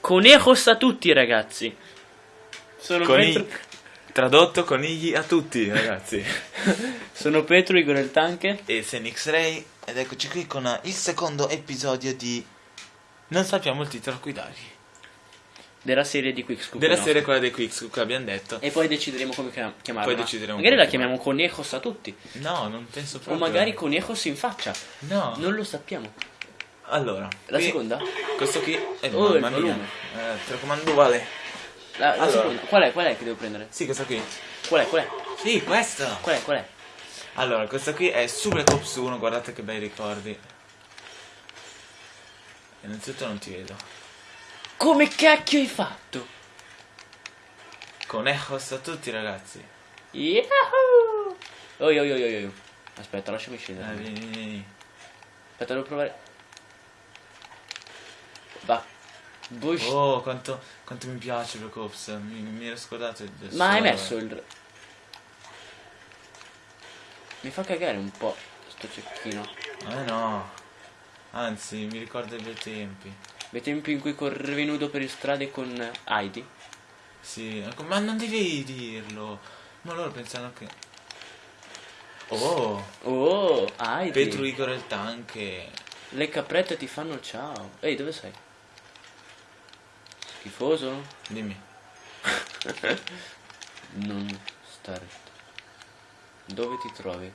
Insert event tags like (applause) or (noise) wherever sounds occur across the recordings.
Conejos a tutti, ragazzi. Sono Coni- Petro, Tradotto conigli a tutti, ragazzi. (laughs) sono Petro Igor il Tanke. e Senix Ray ed eccoci qui con il secondo episodio di non sappiamo il titolo a cui dargli. Della serie di Quickscoop. Della no? serie quella dei Quickscoop che abbiamo detto. E poi decideremo come chiam- chiamarla. Poi decideremo Magari la chiamiamo Conejos a tutti. No, non penso O proprio. magari Conejos in faccia. No. Non lo sappiamo. Allora, La seconda? Questo qui è Oh, il mamma mia. volume. Eh, telecomando uguale. La, la Allora. seconda. Qual è? Qual è che devo prendere? Sì, questo qui. Qual è? Qual è? Sì, questo. Qual è? Qual è? Allora, questo qui è su Black Ops 1, guardate che bei ricordi. Innanzitutto non ti vedo. Come cacchio hai fatto? Con Echos a tutti ragazzi. Yahoo! Oi, oi, oi, oi, oi. Aspetta, lasciami Eh, scendere. vieni, vieni, vieni. Aspetta, devo provare. Va. Bush. Oh, quanto, quanto mi piace Black Ops. Mi, mi ero scordato del Ma hai messo il... Mi fa cagare un po' sto cecchino. Me no. Anzi, mi ricorda i bei tempi. Dei tempi in cui correvi nudo per le strade con Heidi. Sì, ecco, ma non devi dirlo. Ma loro pensano che... Oh, Oh, Heidi. Petru Igor il tanche. Le caprette ti fanno ciao. Ehi, dove sei? Schifoso? Dimmi. (laughs) Non stare. Dove ti trovi?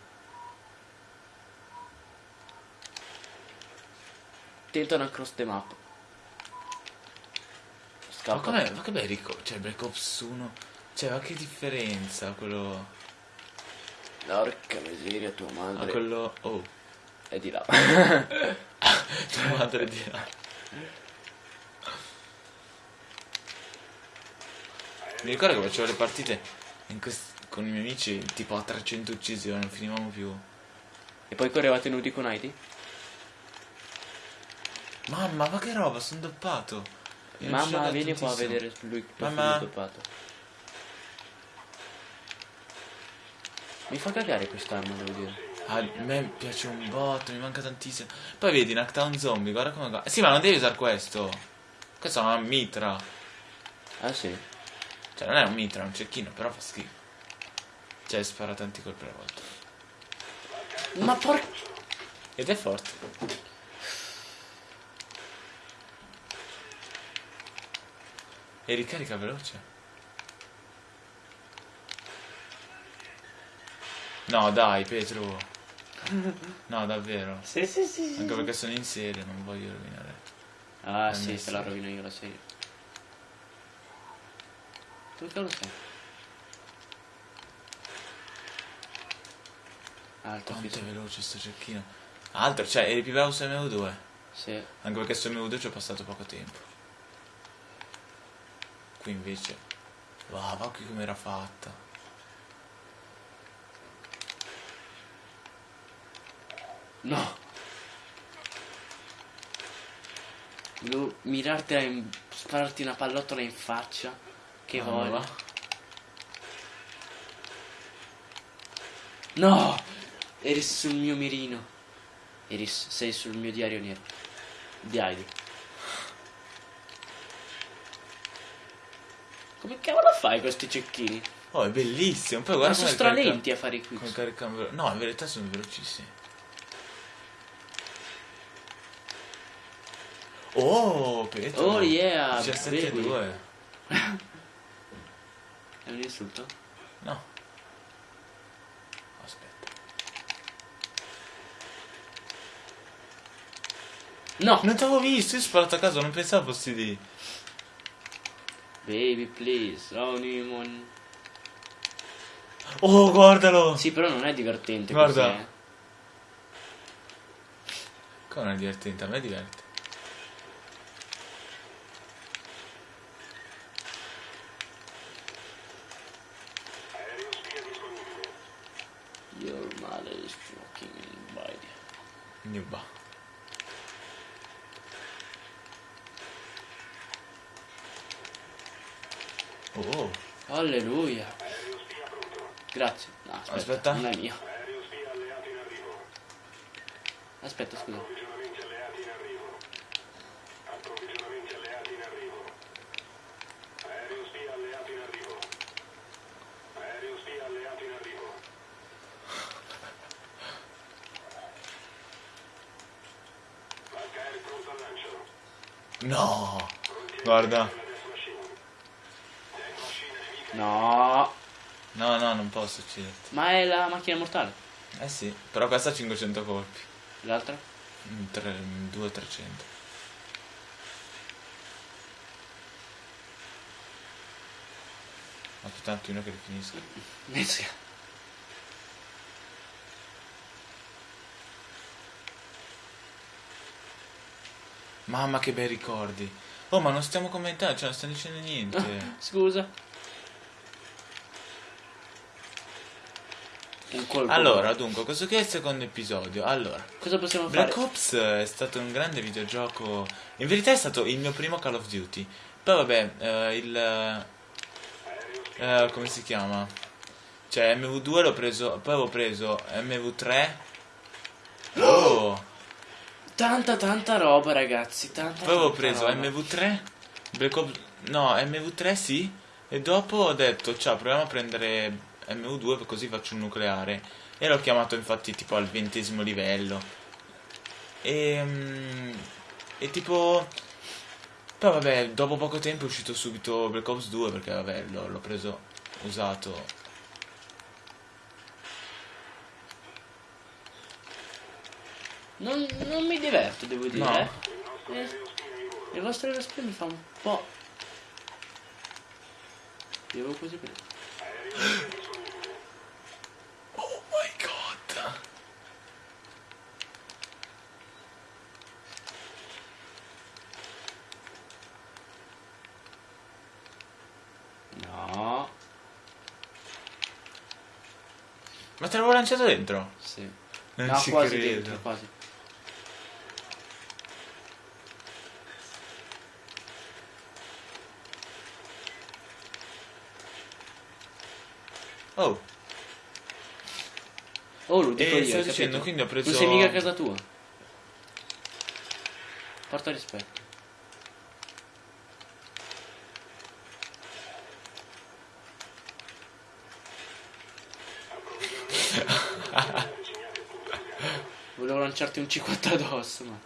Tenta una cross the map. Ma com'è? Ma che bei ricordi. Cioè, Black Ops 1. Cioè, ma che differenza quello... Porca miseria, tua A madre. quello... Oh. È di là. (laughs) (laughs) Tua madre di là. Mi ricordo che facevo le partite in quest- con i miei amici tipo a 300 uccisioni, non finivamo più. e poi correvate nudi con Heidi? Mamma, ma che roba, sono doppato. Mamma, vieni qua a vedere lui che Mamma. è doppato. Mi fa cagare quest'arma, devo dire. A me piace un botto, mi manca tantissimo. Poi vedi, Knockdown Zombie, guarda come va. Sì, ma non devi usare questo. Questo è una mitra. Ah sì? Cioè, non è un mitra, è un cecchino, però fa schifo. Cioè, spara tanti colpi alla volta. Ma por... Ed è forte. E ricarica veloce. No, dai, Petro. No, davvero. Sì, sì, sì. Anche perché sono in serie, non voglio rovinare. Ah Eh, sì, te la rovino io la serie. Tu che lo sai? Alto, Quanto è veloce sto cecchino. Altro, cioè, eri più bravo su MV2. Sì. Anche perché su MV2 ci ho passato poco tempo. Qui invece. Wow, ma qui come era fatta. No. Devo mirartela in... spararti una pallottola in faccia. Che Ah, voglia. va. No! Eri sul mio mirino. Eri, sei sul mio diario nero. Di Come cavolo fai questi cecchini? Oh, è bellissimo. Poi Ma guarda sono come carica- stralenti a fare i come quiz. caricano No, in verità sono velocissimi. Oh, Petro. Oh, yeah, 17 baby. 2. È un insulto? No. Aspetta. No! Non ti avevo visto, io ho sparato a caso, non pensavo fossi lì. Baby, please. Oh, Nimon. Oh, guardalo. Sì, però non è divertente Guarda. così, eh. Come non è divertente? A me diverte. Oh, Alleluia. Grazie. No, aspetta, Aspetta. non è mio. Aspetta, scusa. No! Guarda. No. No, no, non posso ucciderti. Ma è la macchina mortale. Eh sì, però questa ha 500 colpi. L'altra? 2 300. Aspetta un attimo che li finisco. Mezzo. (laughs) Mamma che bei ricordi. Oh, ma non stiamo commentando, cioè non stiamo dicendo niente. (laughs) Scusa. Un colpo. Allora, dunque, questo qui è il secondo episodio. Allora, cosa possiamo fare? Black Ops è stato un grande videogioco. In verità è stato il mio primo Call of Duty. Poi vabbè, eh, il eh, come si chiama? Cioè MV2 l'ho preso, poi avevo preso MV3. Oh! Tanta tanta roba, ragazzi, tanta Poi avevo preso roba. MV3, Black Ops No, MV3 sì, e dopo ho detto, ciao, proviamo a prendere MV2 così faccio un nucleare. E l'ho chiamato infatti tipo al ventesimo livello. E, mm, e tipo... Poi vabbè, dopo poco tempo è uscito subito Black Ops 2 perché vabbè, l'ho, preso usato. Non, non mi diverto, devo dire. No. eh. Eh, il vostro respiro mi fa un po'. Devo così per. (gasps) Ma te l'avevo lanciato dentro? Sì. Non no, ci quasi credo. dentro, quasi. Oh, Oh, lo dico e io, sto dicendo, capito? quindi ho preso... Non sei mica a casa tua. Porta rispetto. Lanciarti un C4 addosso, ma...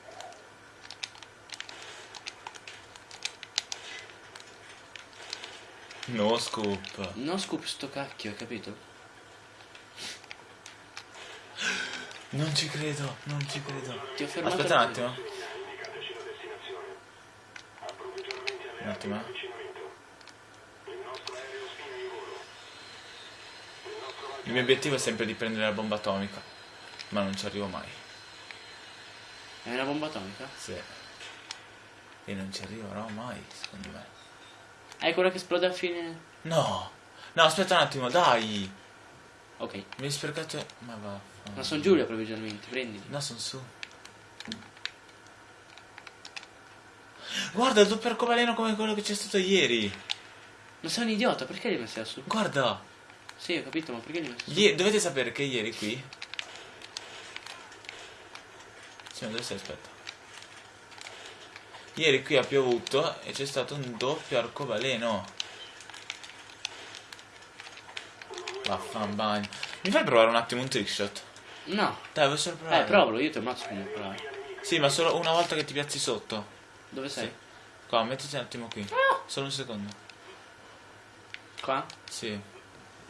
No scoop. Non scoop sto cacchio, hai capito? Non ci credo, non ci credo. Ti ho fermato Aspetta un attimo. Un attimo. eh. Il mio obiettivo è sempre di prendere la bomba atomica, ma non ci arrivo mai. È una bomba atomica? Sì. E non ci arriverò mai, secondo me. È quella che esplode a fine... No! No, aspetta un attimo, dai! Ok. Mi hai sprecato... Ma va. Ma sono Giulia provvisionamenti, prendili. No, sono su. Guarda il doppio arcobaleno come quello che c'è stato ieri. Ma sei un idiota, perché li hai messi lassù? Guarda. Sì, ho capito, ma perché li hai messi su? Dovete sapere che ieri qui. Sì, ma dove sei? Aspetta. Ieri qui ha piovuto e c'è stato un doppio arcobaleno. Vaffanbagno. Mi fai provare un attimo un trickshot? No. Dai, vuoi solo provare? Eh, provalo, io ti ammazzo come provare. Sì, ma solo una volta che ti piazzi sotto. Dove sei? Sì. Qua, mettiti un attimo qui. Solo un secondo. Qua? Sì.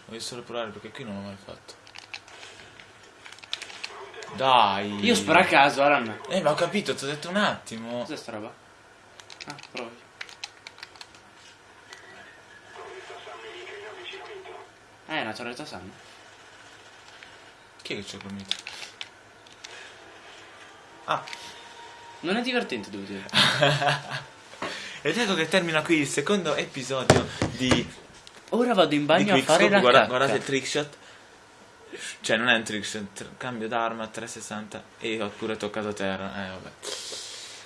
Voglio solo provare perché qui non l'ho mai fatto. Dai. Io sparo a caso, Alan. Eh, ma ho capito, ti ho detto un attimo. Cos'è sta roba? Ah, provi. Eh, è una torretta Sam. Chi è che c'è dormito? Ah, Non è divertente, devo dire. (laughs) ed ecco che termina qui il secondo episodio di, Ora vado in bagno a fare la Guarda- guardate il trickshot. Cioè, non è un trickshot, tr- cambio d'arma 360 e ho pure toccato terra. Eh, vabbè.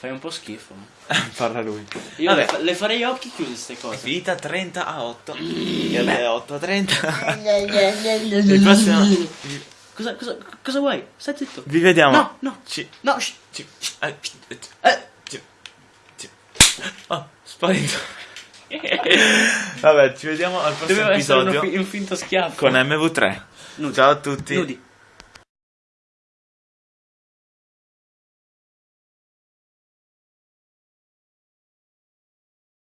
Fai un po' schifo. (laughs) Parla lui. Io Vabbè. le, fa- le farei a occhi chiusi queste cose. Vita 30 a 8. E beh, 8 a 30. il prossimo. Cosa Cosa, cosa, vuoi? Stai zitto. Vi vediamo. No, no. Ci, No, ci, eh, eh, Eh, ci, ci. Oh, sparito. (laughs) Vabbè, ci vediamo al prossimo doveva essere episodio uno fi- un finto schiaffo. con MV3. Nudi. Ciao a tutti. Nudi.